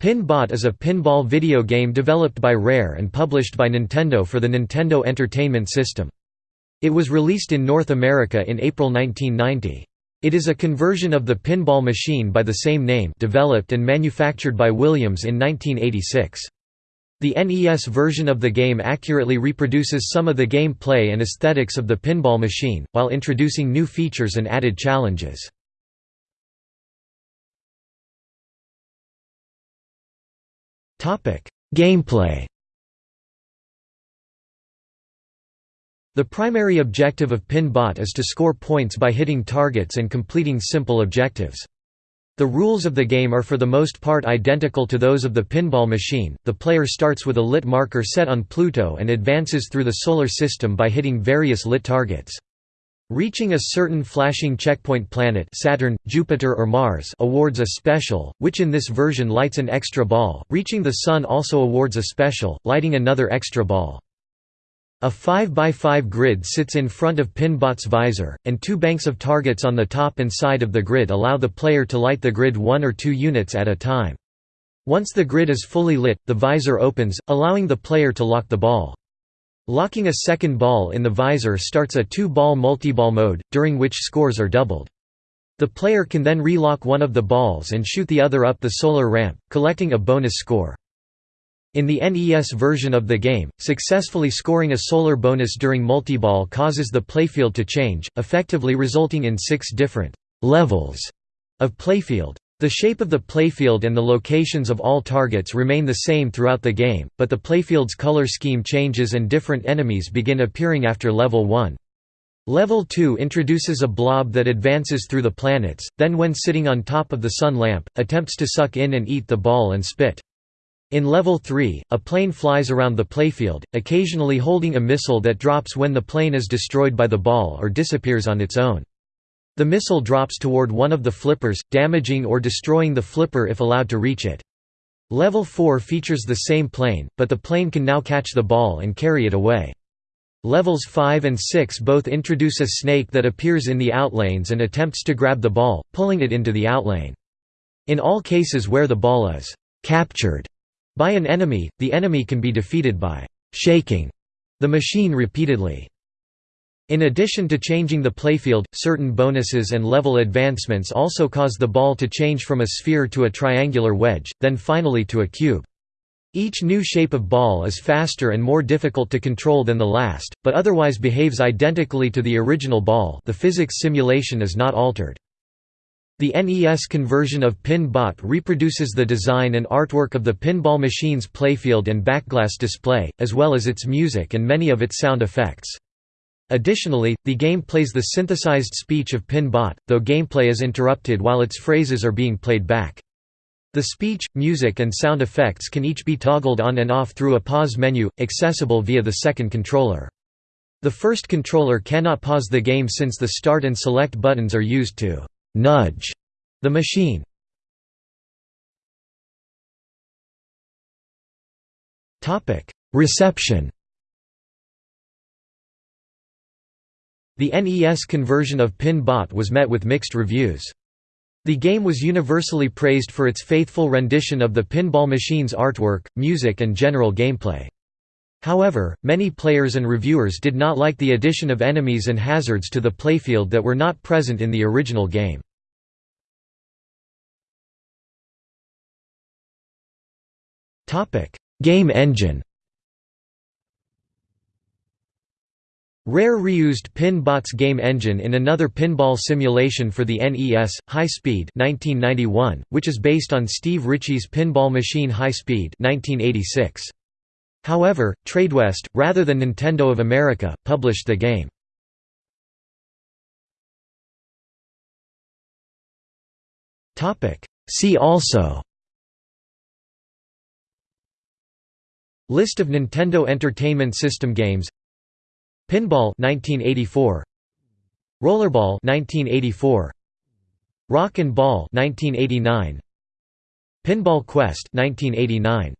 Pinbot is a pinball video game developed by Rare and published by Nintendo for the Nintendo Entertainment System. It was released in North America in April 1990. It is a conversion of the pinball machine by the same name developed and manufactured by Williams in 1986. The NES version of the game accurately reproduces some of the game play and aesthetics of the pinball machine, while introducing new features and added challenges. Gameplay The primary objective of Pinbot is to score points by hitting targets and completing simple objectives. The rules of the game are for the most part identical to those of the pinball machine. The player starts with a lit marker set on Pluto and advances through the solar system by hitting various lit targets. Reaching a certain flashing checkpoint planet Saturn, Jupiter or Mars awards a special, which in this version lights an extra ball, reaching the Sun also awards a special, lighting another extra ball. A 5x5 grid sits in front of Pinbot's visor, and two banks of targets on the top and side of the grid allow the player to light the grid one or two units at a time. Once the grid is fully lit, the visor opens, allowing the player to lock the ball. Locking a second ball in the visor starts a two-ball multiball mode, during which scores are doubled. The player can then relock one of the balls and shoot the other up the solar ramp, collecting a bonus score. In the NES version of the game, successfully scoring a solar bonus during multiball causes the playfield to change, effectively resulting in six different «levels» of playfield. The shape of the playfield and the locations of all targets remain the same throughout the game, but the playfield's color scheme changes and different enemies begin appearing after level 1. Level 2 introduces a blob that advances through the planets, then when sitting on top of the sun lamp, attempts to suck in and eat the ball and spit. In level 3, a plane flies around the playfield, occasionally holding a missile that drops when the plane is destroyed by the ball or disappears on its own. The missile drops toward one of the flippers, damaging or destroying the flipper if allowed to reach it. Level 4 features the same plane, but the plane can now catch the ball and carry it away. Levels 5 and 6 both introduce a snake that appears in the outlanes and attempts to grab the ball, pulling it into the outlane. In all cases where the ball is «captured» by an enemy, the enemy can be defeated by «shaking» the machine repeatedly. In addition to changing the playfield, certain bonuses and level advancements also cause the ball to change from a sphere to a triangular wedge, then finally to a cube. Each new shape of ball is faster and more difficult to control than the last, but otherwise behaves identically to the original ball the physics simulation is not altered. The NES conversion of Pin-Bot reproduces the design and artwork of the pinball machine's playfield and backglass display, as well as its music and many of its sound effects. Additionally, the game plays the synthesized speech of Pin-Bot, though gameplay is interrupted while its phrases are being played back. The speech, music and sound effects can each be toggled on and off through a pause menu, accessible via the second controller. The first controller cannot pause the game since the start and select buttons are used to «nudge» the machine. Reception The NES conversion of Pin-Bot was met with mixed reviews. The game was universally praised for its faithful rendition of the pinball machine's artwork, music and general gameplay. However, many players and reviewers did not like the addition of enemies and hazards to the playfield that were not present in the original game. Game engine Rare reused Pin-Bot's game engine in another pinball simulation for the NES, High Speed 1991, which is based on Steve Ritchie's pinball machine High Speed 1986. However, TradeWest, rather than Nintendo of America, published the game. See also List of Nintendo Entertainment System games Pinball 1984 Rollerball 1984 Rock and Ball 1989 Pinball Quest 1989